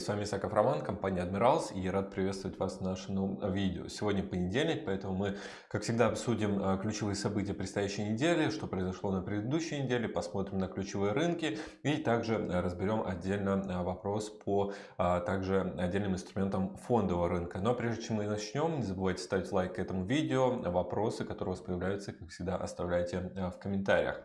С вами Исаков Роман, компания Admirals, и рад приветствовать вас в нашем новом видео. Сегодня понедельник, поэтому мы, как всегда, обсудим а, ключевые события предстоящей недели, что произошло на предыдущей неделе, посмотрим на ключевые рынки и также а, разберем отдельно вопрос по также отдельным инструментам фондового рынка. Но прежде чем мы начнем, не забывайте ставить лайк этому видео, вопросы, которые у вас появляются, как всегда, оставляйте в комментариях.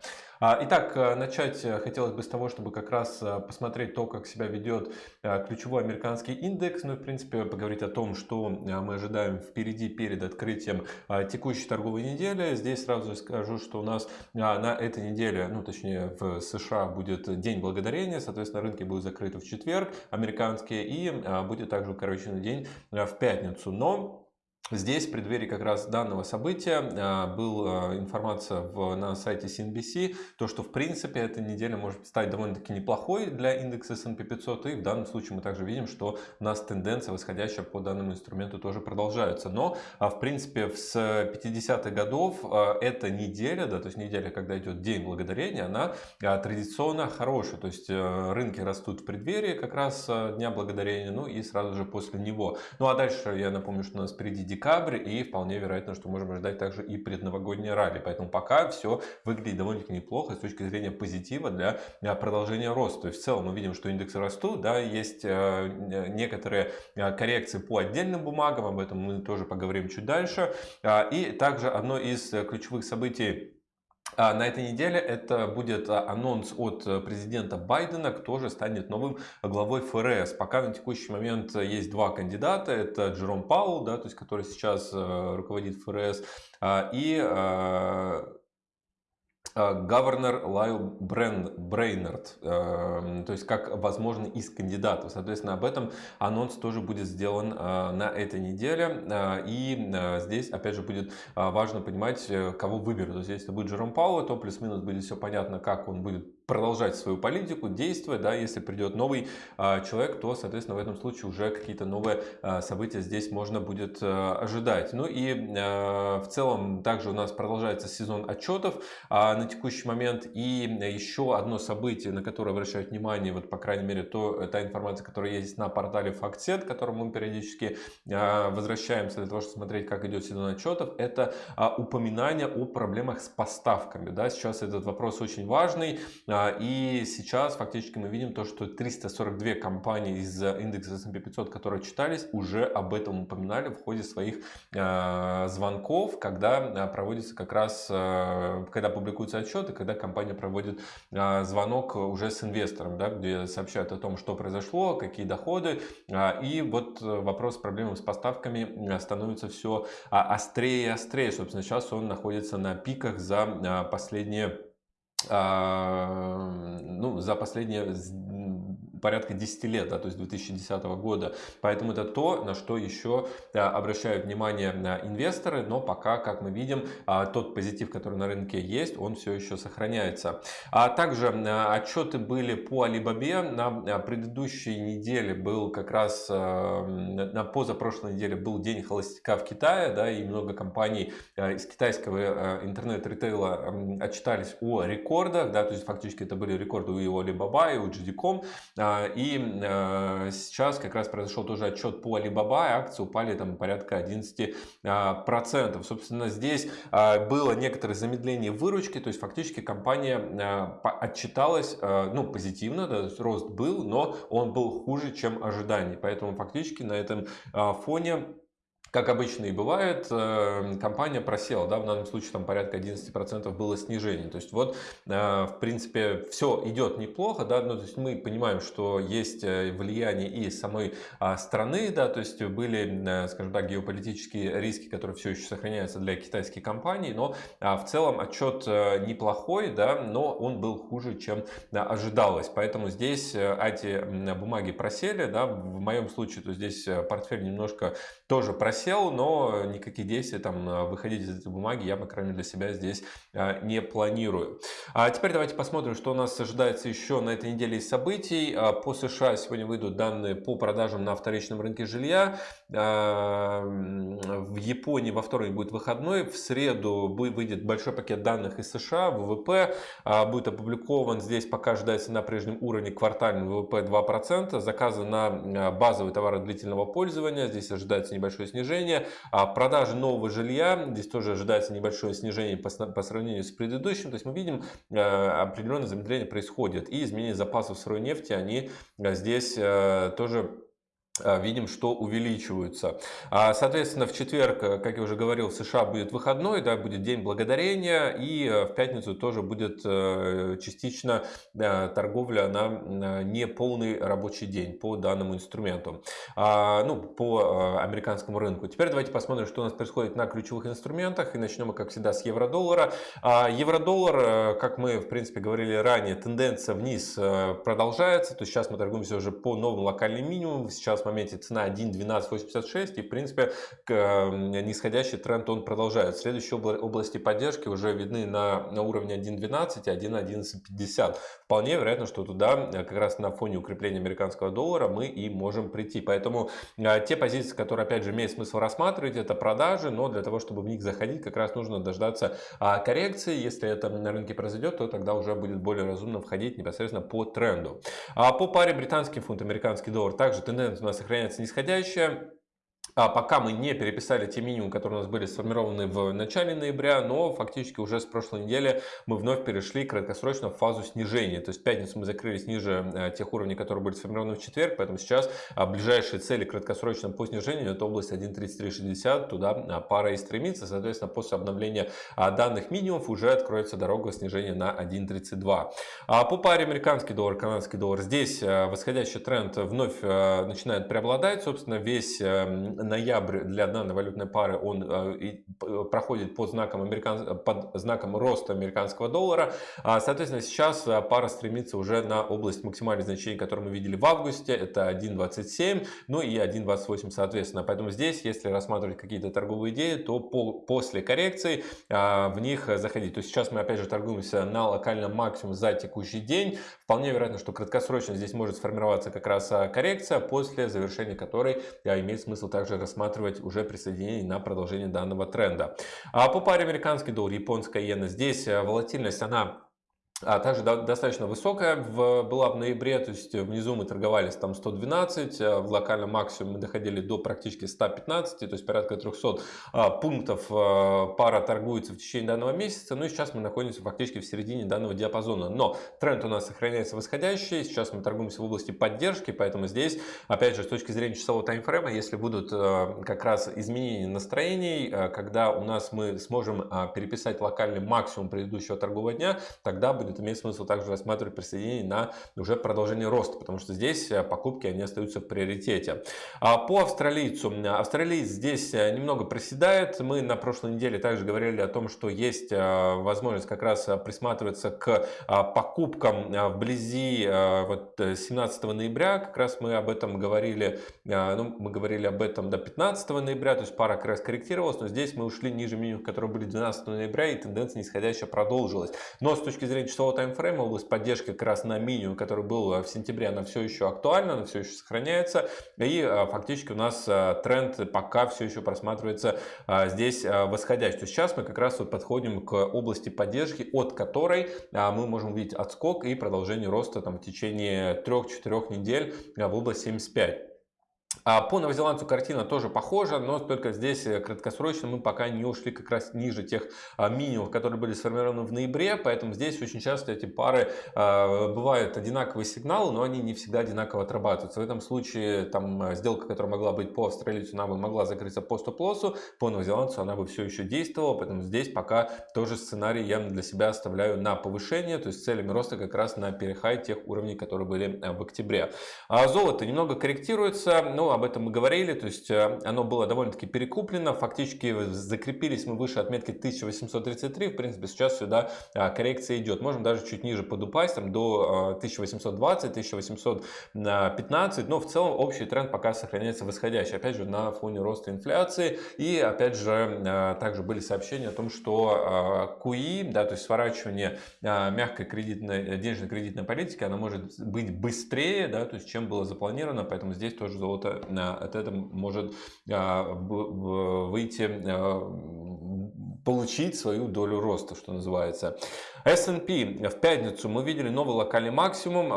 Итак, начать хотелось бы с того, чтобы как раз посмотреть то, как себя ведет Э, ключевой американский индекс, ну и в принципе поговорить о том, что э, мы ожидаем впереди перед открытием э, текущей торговой недели. Здесь сразу скажу, что у нас на этой неделе, ну точнее в США будет День Благодарения, соответственно рынки будут закрыты в четверг, американские, и будет также укороченный день в пятницу. Но Здесь, в преддверии как раз данного события, а, была информация на сайте CNBC, то, что в принципе эта неделя может стать довольно-таки неплохой для индекса S&P 500. И в данном случае мы также видим, что у нас тенденция восходящая по данному инструменту тоже продолжается. Но а, в принципе с 50-х годов а, эта неделя, да, то есть неделя, когда идет День Благодарения, она традиционно хорошая. То есть э, рынки растут в преддверии как раз Дня Благодарения, ну и сразу же после него. Ну а дальше я напомню, что у нас впереди декабрь, и вполне вероятно, что можем ожидать также и предновогоднее ралли. Поэтому пока все выглядит довольно-таки неплохо с точки зрения позитива для э, продолжения роста. То есть в целом мы видим, что индексы растут, да, есть э, некоторые э, коррекции по отдельным бумагам, об этом мы тоже поговорим чуть дальше. А, и также одно из ключевых событий на этой неделе это будет а, анонс от э, президента Байдена, кто же станет новым главой ФРС. Пока на текущий момент есть два кандидата. Это Джером Паул, да, то есть, который сейчас э, руководит ФРС, а, и Гаварнер Лайл Брейнард, эм, то есть как возможно из кандидатов. Соответственно, об этом анонс тоже будет сделан э, на этой неделе. Э, и э, здесь, опять же, будет важно понимать, кого выберут. То есть, если будет Джером Пауэлл, то плюс-минус будет все понятно, как он будет продолжать свою политику, действовать, да, если придет новый а, человек, то, соответственно, в этом случае уже какие-то новые а, события здесь можно будет а, ожидать. Ну и в целом также у нас продолжается сезон отчетов на текущий момент и еще одно событие, на которое обращают внимание, вот по крайней мере, то та информация, которая есть на портале FactSet, к которому мы периодически возвращаемся для того, чтобы смотреть, как идет сезон отчетов, это упоминание о проблемах с поставками, да, сейчас этот вопрос очень важный, и сейчас фактически мы видим то, что 342 компании из индекса S&P 500, которые читались, уже об этом упоминали в ходе своих а, звонков, когда а, проводится как раз, когда публикуются отчеты, когда компания проводит звонок уже с инвестором, да, где сообщают о том, что произошло, какие доходы. И вот вопрос с проблемами с поставками становится все острее и острее. Собственно, сейчас он находится на пиках за последние а, ну, за последние порядка 10 лет, да, то есть 2010 года. Поэтому это то, на что еще обращают внимание инвесторы, но пока, как мы видим, а, тот позитив, который на рынке есть, он все еще сохраняется. А также отчеты были по Alibaba. На предыдущей неделе был как раз, на позапрошлой неделе был день холостяка в Китае, да, и много компаний из китайского интернет-ритейла отчитались о рекордах, да, то есть фактически это были рекорды у Alibaba и у JD.com. И э, сейчас как раз произошел тоже отчет по Alibaba, акции упали там порядка 11%. А, Собственно, здесь а, было некоторое замедление выручки, то есть фактически компания а, отчиталась ну, позитивно, да, рост был, но он был хуже, чем ожидания. Поэтому фактически на этом фоне как обычно и бывает, э, компания просела, да, в данном случае там порядка 11% было снижение. То есть вот, э, в принципе, все идет неплохо, да, ну, то есть мы понимаем, что есть э, влияние и самой а, страны, да, то есть были, скажем так, геополитические риски, которые все еще сохраняются для китайских компаний, но а, в целом отчет неплохой, да, но он был хуже, чем ожидалось. Поэтому здесь эти бумаги просели, да, в моем случае, то здесь портфель немножко тоже просел, просел, но никаких действий там выходить из этой бумаги я, по крайней мере, для себя здесь не планирую. А теперь давайте посмотрим, что у нас ожидается еще на этой неделе из событий. По США сегодня выйдут данные по продажам на вторичном рынке жилья. В Японии во вторник будет выходной, в среду выйдет большой пакет данных из США, ВВП а, будет опубликован, здесь пока ожидается на прежнем уровне квартальный ВВП 2%, заказы на а, базовые товары длительного пользования, здесь ожидается небольшое снижение, а продажи нового жилья, здесь тоже ожидается небольшое снижение по, по сравнению с предыдущим, то есть мы видим определенное замедление происходит и изменение запасов сырой нефти, они здесь тоже а, видим, что увеличиваются. А, соответственно, в четверг, э, как я уже говорил, в США будет выходной, да, будет День Благодарения, и э, в пятницу тоже будет э, частично торговля на неполный рабочий день по данному инструменту, а, ну, по американскому рынку. Теперь давайте посмотрим, что у нас происходит на ключевых инструментах, и начнем мы, как всегда, с евро-доллара. Евро-доллар, как мы, в принципе, говорили ранее, тенденция вниз продолжается, то есть сейчас мы торгуемся уже по новым локальным минимумам, сейчас моменте цена 1.1286 и в принципе нисходящий тренд он продолжает. Следующие области поддержки уже видны на, на уровне 1.12 и 1.1150. Вполне вероятно, что туда э, как раз на фоне укрепления американского доллара мы и можем прийти. Поэтому э, те позиции, которые опять же имеет смысл рассматривать, это продажи, но для того, чтобы в них заходить, как раз нужно дождаться а, коррекции. Если это на рынке произойдет, то тогда уже будет более разумно входить непосредственно по тренду. А по паре британский фунт, американский доллар, также тенденция у нас сохраняется нисходящая. А пока мы не переписали те минимумы, которые у нас были сформированы в начале ноября, но фактически уже с прошлой недели мы вновь перешли краткосрочно в фазу снижения. То есть в пятницу мы закрылись ниже э, тех уровней, которые были сформированы в четверг, поэтому сейчас а, ближайшие цели краткосрочно по снижению это область 1.3360, туда а, пара и стремится. Соответственно, после обновления а, данных минимумов уже откроется дорога снижения на 1.32. По паре американский доллар, канадский доллар, здесь э, восходящий тренд вновь э, начинает преобладать. Собственно, весь ноябрь для данной валютной пары он э, проходит под знаком, американ... под знаком роста американского доллара. А, соответственно, сейчас э, пара стремится уже на область максимальных значений, которые мы видели в августе. Это 1.27, ну и 1.28 соответственно. Поэтому здесь, если рассматривать какие-то торговые идеи, то по, после коррекции а, в них заходить. То есть сейчас мы опять же торгуемся на локальном максимум за текущий день. Вполне вероятно, что краткосрочно здесь может сформироваться как раз коррекция, после завершения которой имеет смысл также также рассматривать уже присоединение на продолжение данного тренда. А по паре американский доллар, японская иена, здесь э, волатильность, она а также достаточно высокая. Была в ноябре, то есть внизу мы торговались там 112, а в локальном максимуме мы доходили до практически 115, то есть порядка 300 а, пунктов а, пара торгуется в течение данного месяца, ну и сейчас мы находимся фактически в середине данного диапазона, но тренд у нас сохраняется восходящий, сейчас мы торгуемся в области поддержки, поэтому здесь, опять же, с точки зрения часового таймфрейма, если будут как раз изменения настроений, когда у нас мы сможем переписать локальный максимум предыдущего торгового дня, тогда будет будет иметь смысл также рассматривать присоединение на уже продолжение роста, потому что здесь э, покупки они остаются в приоритете. А по австралийцу. Австралиец здесь э, немного приседает. Мы на прошлой неделе также говорили о том, что есть э, возможность как раз присматриваться к покупкам вблизи вот 17 ноября. Как раз мы об этом говорили, ну, мы говорили об этом до 15 ноября, то есть пара как раз корректировалась, но здесь мы ушли ниже минимум, которые были 12 ноября, и тенденция нисходящая продолжилась. Но с точки зрения часового таймфрейма, область поддержки как раз на минимум, который был э, в сентябре, она все еще актуальна, она все еще сохраняется. И э, фактически у нас э, тренд пока все еще просматривается здесь восходящий. То есть сейчас мы как раз вот подходим к области поддержки, от которой мы можем увидеть отскок и продолжение роста там, в течение 3-4 недель в область 75. А по новозеландцу картина тоже похожа, но только здесь э, краткосрочно мы пока не ушли как раз ниже тех а, минимумов, которые были сформированы в ноябре, поэтому здесь очень часто эти пары а, бывают одинаковые сигналы, но они не всегда одинаково отрабатываются. В этом случае там сделка, которая могла быть по австралийцу, она бы могла закрыться по стоп-лоссу, по новозеландцу она бы все еще действовала, поэтому здесь пока тоже сценарий я для себя оставляю на повышение, то есть целями роста как раз на перехай тех уровней, которые были в октябре. А золото немного корректируется, но об этом мы говорили, то есть оно было довольно-таки перекуплено, фактически закрепились мы выше отметки 1833, в принципе сейчас сюда коррекция идет, можем даже чуть ниже подупасть, там, до 1820, 1815, но в целом общий тренд пока сохраняется восходящий, опять же на фоне роста инфляции. И опять же также были сообщения о том, что QE, да, то есть сворачивание мягкой кредитной, денежно-кредитной политики, она может быть быстрее, да, то есть чем было запланировано, поэтому здесь тоже золото от этого может выйти получить свою долю роста, что называется. S&P в пятницу мы видели новый локальный максимум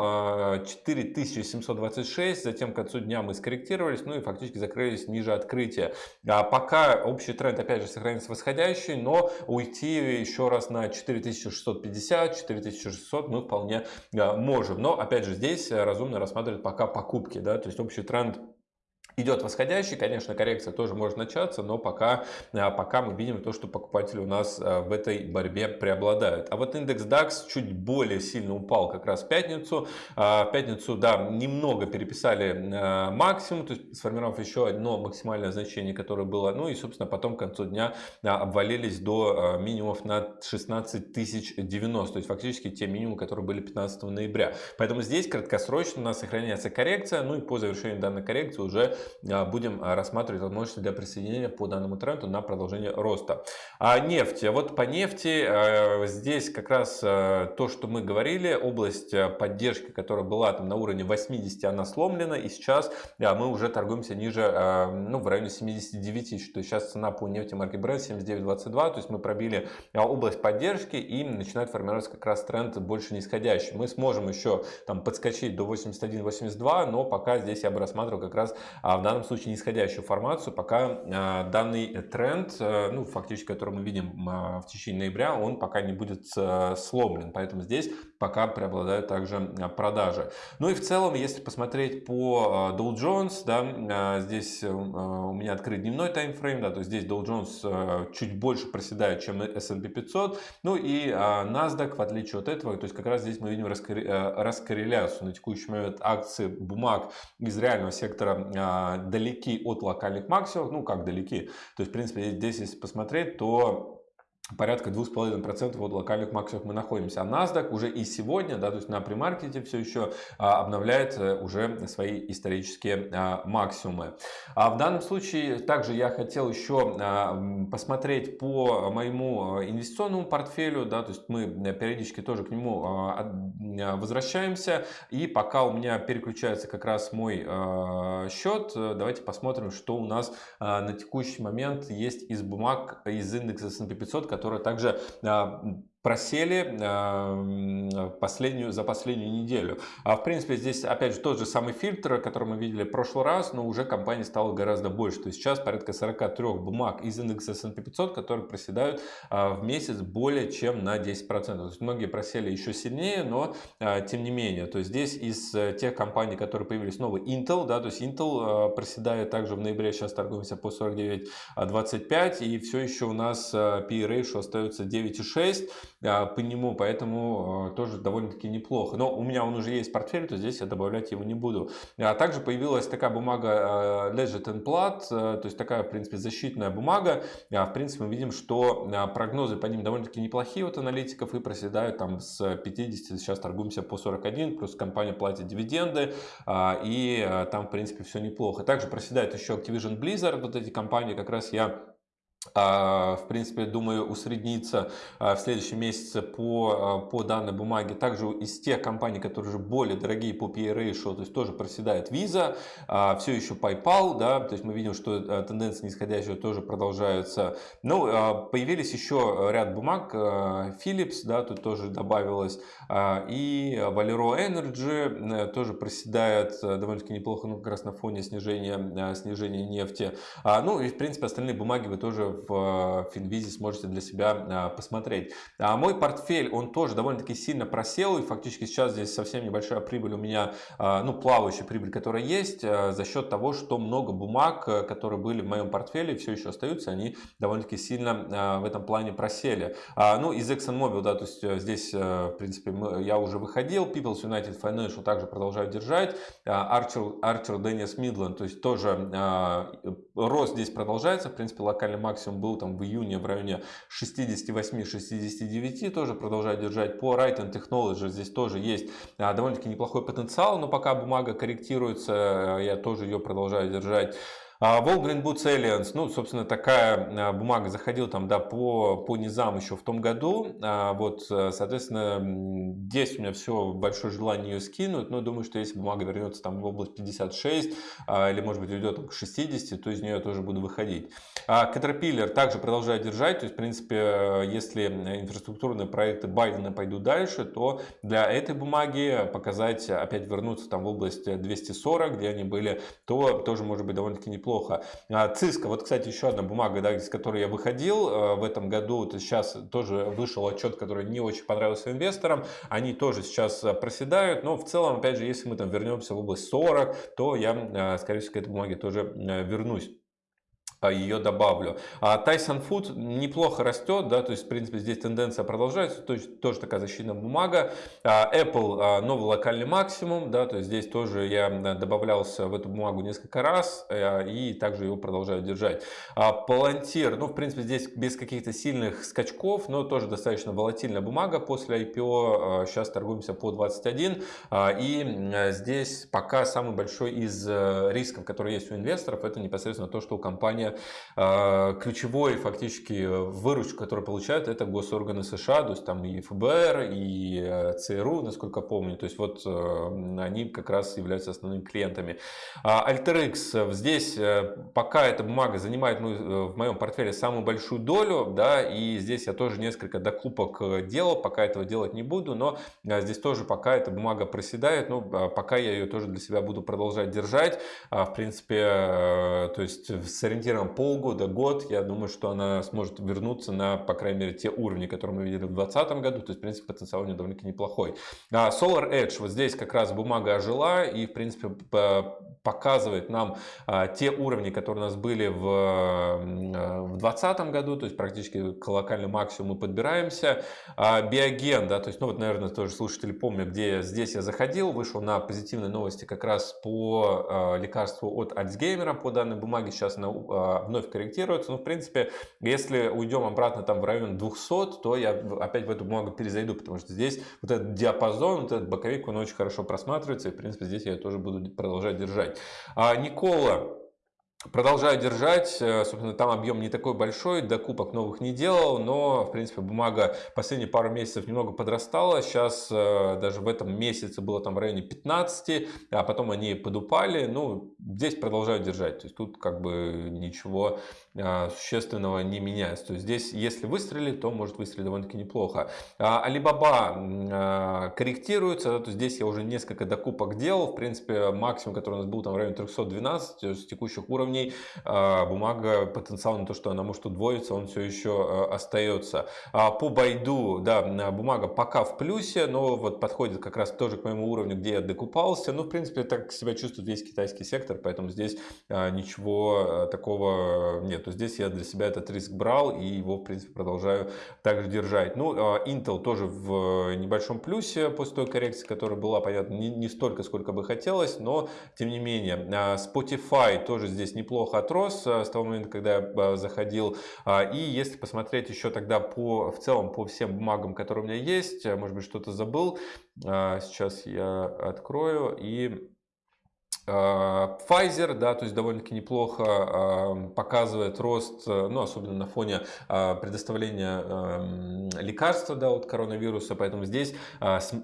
4726, а, затем к концу дня мы скорректировались, ну и фактически закрылись ниже открытия. А пока общий тренд опять же сохранится восходящий, но уйти еще раз на 4650, 4600 мы вполне а, можем. Но опять же здесь разумно рассматривать пока покупки, да, то есть общий тренд идет восходящий, конечно, коррекция тоже может начаться, но пока, а, пока мы видим то, что покупатели у нас а, в этой борьбе преобладают. А вот индекс DAX чуть более сильно упал как раз в пятницу. А, в пятницу, да, немного переписали максимум, то есть сформировав еще одно максимальное значение, которое было, ну и, собственно, потом к концу дня обвалились до минимумов на 16 тысяч 90, то есть фактически те минимумы, которые были 15 ноября. Поэтому здесь краткосрочно у нас сохраняется коррекция, ну и по завершению данной коррекции уже будем а, рассматривать возможности для присоединения по данному тренду на продолжение роста. А нефть. Вот по нефти а, здесь как раз то, что мы говорили, область поддержки, которая была там на уровне 80, она сломлена. И сейчас мы уже торгуемся ниже, ну, в районе 79 тысяч. То есть сейчас цена по нефти марки Brent 79.22. То есть мы пробили область поддержки и начинает формироваться как раз тренд больше нисходящий. Мы сможем еще там подскочить до 81-82, но пока здесь я бы рассматривал как раз в данном случае нисходящую формацию, пока а, данный тренд, э, ну, фактически, который мы видим а, в течение ноября, он пока не будет э, сломлен. Поэтому здесь пока преобладают также а, продажи. Ну и в целом, если посмотреть по Dow Jones, да, здесь э, у меня открыт дневной таймфрейм, да, то здесь Dow Jones чуть больше проседает, чем S&P 500. Ну и NASDAQ, в отличие от этого, то есть как раз здесь мы видим раскорреляцию на текущий момент акции бумаг из реального сектора далеки от локальных максимумов, ну как далеки, то есть в принципе здесь если посмотреть, то порядка 2,5% от локальных максимумов мы находимся. А NASDAQ уже и сегодня, да, то есть на премаркете все еще а, обновляет э, уже свои исторические а, максимумы. А в данном случае также я хотел еще а, посмотреть по моему инвестиционному портфелю, да, то есть мы периодически тоже к нему возвращаемся. И пока у меня переключается как раз мой счет, давайте посмотрим, что у нас на текущий момент есть из бумаг из индекса S&P 500, которая также а, просели э, последнюю, за последнюю неделю. А в принципе здесь опять же тот же самый фильтр, который мы видели в прошлый раз, но уже компаний стало гораздо больше. То есть сейчас порядка 43 бумаг из индекса S&P 500, которые проседают э, в месяц более чем на 10%. То есть многие просели еще сильнее, но э, тем не менее. То есть здесь из тех компаний, которые появились новые, Intel, да, то есть Intel проседает также в ноябре, сейчас торгуемся по 49.25 и все еще у нас P ratio остается 9.6 по нему, поэтому э, тоже довольно-таки неплохо. Но у меня он уже есть портфель, то здесь я добавлять его не буду. А также появилась такая бумага Legit and Plat, то есть такая, в принципе, защитная бумага. А, в принципе, мы видим, что а, прогнозы по ним довольно-таки неплохие от аналитиков и проседают там с 50, сейчас торгуемся по 41, плюс компания платит дивиденды, а, и там, в принципе, все неплохо. Также проседает еще Activision Blizzard, вот эти компании как раз я а, в принципе, думаю, усредниться а, в следующем месяце по, а, по данной бумаге. Также из тех компаний, которые уже более дорогие по PE ratio, то есть тоже проседает Visa, все еще PayPal, да, то есть мы видим, что тенденции нисходящие тоже продолжаются. Ну, появились еще ряд бумаг, Philips, да, тут тоже добавилось, и Valero Energy э, тоже проседает э, довольно-таки неплохо, ну, как раз на фоне снижения, снижения нефти. Ну, и, в принципе, остальные бумаги вы тоже в Финвизе сможете для себя посмотреть. А мой портфель, он тоже довольно-таки сильно просел, и фактически сейчас здесь совсем небольшая прибыль у меня, ну, плавающая прибыль, которая есть, за счет того, что много бумаг, которые были в моем портфеле, все еще остаются, они довольно-таки сильно в этом плане просели. Ну, из ExxonMobil, да, то есть здесь, в принципе, я уже выходил, People's United Financial также продолжаю держать, Archer, Archer Dennis Midland, то есть тоже рост здесь продолжается, в принципе, локальный максимум был там в июне в районе 68-69, тоже продолжаю держать. По Right Technology здесь тоже есть довольно-таки неплохой потенциал, но пока бумага корректируется, я тоже ее продолжаю держать. Волгрин Boots ну, собственно, такая а, бумага заходила там, да, по, по низам еще в том году. А, вот, э, соответственно, здесь у меня все большое желание ее скинуть, но думаю, что если бумага вернется там в область 56 а, или, может быть, уйдет к 60, то из нее я тоже буду выходить. Caterpillar также продолжаю держать, то есть, в принципе, если инфраструктурные проекты Байдена пойдут дальше, то для этой бумаги показать, опять вернуться там в область 240, где они были, то тоже может быть довольно-таки неплохо неплохо. А, Циска, вот, кстати, еще одна бумага, да, из которой я выходил э, в этом году, вот сейчас тоже вышел отчет, который не очень понравился инвесторам, они тоже сейчас э, проседают, но в целом, опять же, если мы там вернемся в область 40, то я, э, скорее всего, к этой бумаге тоже вернусь ее добавлю. А Tyson Food неплохо растет, да, то есть, в принципе, здесь тенденция продолжается, то есть, тоже такая защитная бумага. А Apple а, новый локальный максимум, да, то есть, здесь тоже я добавлялся в эту бумагу несколько раз э, и также его продолжаю держать. А Palantir, ну, в принципе, здесь без каких-то сильных скачков, но тоже достаточно волатильная бумага после IPO, сейчас торгуемся по 21, и здесь пока самый большой из э, рисков, которые есть у инвесторов, это непосредственно то, что у компании а, ключевой фактически выручку, которую получают, это госорганы США, то есть там и ФБР, и э, ЦРУ, насколько помню. То есть вот э, они как раз являются основными клиентами. А, AlterX, здесь э, пока эта бумага занимает в моем портфеле самую большую долю, да, и здесь я тоже несколько докупок делал, пока этого делать не буду, но здесь тоже пока эта бумага проседает, ну, пока я ее тоже для себя буду продолжать держать. В принципе, то есть с ориентиром примерно полгода, год, я думаю, что она сможет вернуться на, по крайней мере, те уровни, которые мы видели в 2020 году. То есть, в принципе, потенциал у нее довольно-таки неплохой. А Solar Edge, вот здесь как раз бумага ожила и, в принципе, показывает нам а, те уровни, которые у нас были в, а, в 2020 году, то есть практически к локальному максимуму мы подбираемся. А, биоген, да, то есть, ну вот, наверное, тоже слушатели помнят, где здесь я заходил, вышел на позитивные новости как раз по лекарству от Альцгеймера, по данной бумаге, сейчас она вновь корректируется. Но, в принципе, если уйдем обратно там в район 200, то я опять в эту бумагу перезайду, потому что здесь вот этот диапазон, вот этот боковик, он очень хорошо просматривается, и, в принципе, здесь я тоже буду продолжать держать. А Никола Продолжаю держать, э, собственно, там объем не такой большой, докупок новых не делал, но, в принципе, бумага последние пару месяцев немного подрастала, сейчас э, даже в этом месяце было там в районе 15, а потом они подупали, ну, здесь продолжаю держать, то есть тут как бы ничего а, существенного не меняется, то есть здесь, если выстрелить, то может выстрелить довольно-таки неплохо. А, Alibaba а, корректируется, то здесь я уже несколько докупок делал, в принципе, максимум, который у нас был там в районе 312 с текущих уровней, уровней. А, бумага, потенциал на то, что она может удвоиться, он все еще а, остается. А, по байду, да, бумага пока в плюсе, но вот подходит как раз тоже к моему уровню, где я докупался. Ну, в принципе, так себя чувствует весь китайский сектор, поэтому здесь ничего такого нет. То здесь я для себя этот риск брал и его, в принципе, продолжаю также держать. Ну, Intel тоже в небольшом плюсе после той коррекции, которая была, понятно, не, не столько, сколько бы хотелось, но тем не менее. Spotify тоже здесь неплохо отрос э, с того момента, когда я э, заходил. А, и если посмотреть еще тогда по, в целом по всем бумагам, которые у меня есть, э, может быть, что-то забыл, сейчас я открою и Pfizer, да, то есть довольно-таки неплохо а, показывает рост, э, ну, особенно на фоне а, предоставления эм, лекарства, да, от коронавируса, поэтому здесь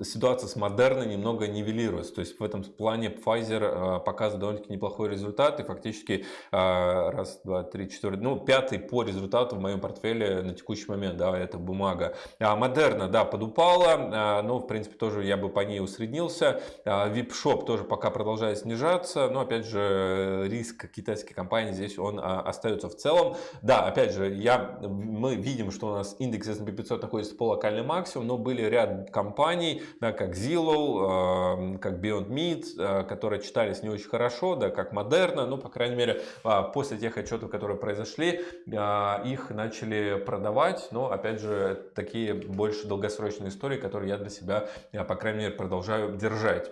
ситуация с Модерной немного нивелируется, то есть в этом плане Pfizer показывает довольно-таки неплохой результат, и фактически раз, два, три, четыре, ну, пятый по результату в моем портфеле на текущий момент, да, это бумага. Модерна, да, подупала, но, в принципе, тоже я бы по ней усреднился, Shop тоже пока продолжает снижаться, снижаться, но опять же риск китайской компании здесь он а, остается в целом. Да, опять же, я, мы видим, что у нас индекс S&P 500 находится по локальный максимум, но были ряд компаний, да, как Zillow, как Beyond Meat, которые читались не очень хорошо, да, как Moderna, ну, по крайней мере, после тех отчетов, которые произошли, их начали продавать, но, опять же, такие больше долгосрочные истории, которые я для себя, по крайней мере, продолжаю держать.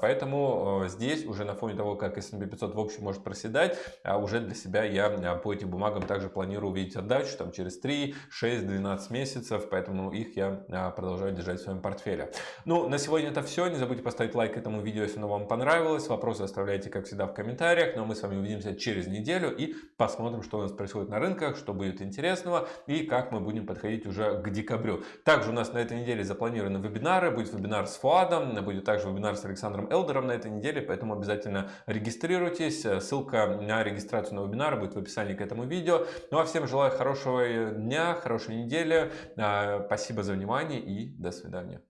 Поэтому здесь уже на фоне того, как S&P 500 в общем может проседать, уже для себя я по этим бумагам также планирую увидеть отдачу там, через 3, 6, 12 месяцев, поэтому их я продолжаю держать в своем портфеле. Ну, на сегодня это все. Не забудьте поставить лайк этому видео, если оно вам понравилось. Вопросы оставляйте, как всегда, в комментариях. Но ну, а мы с вами увидимся через неделю и посмотрим, что у нас происходит на рынках, что будет интересного и как мы будем подходить уже к декабрю. Также у нас на этой неделе запланированы вебинары. Будет вебинар с Фуадом, будет также вебинар с Александром Элдером на этой неделе, поэтому обязательно регистрируйтесь. Ссылка на регистрацию на вебинар будет в описании к этому видео. Ну а всем желаю хорошего дня, хорошей недели. А, спасибо за внимание и до свидания.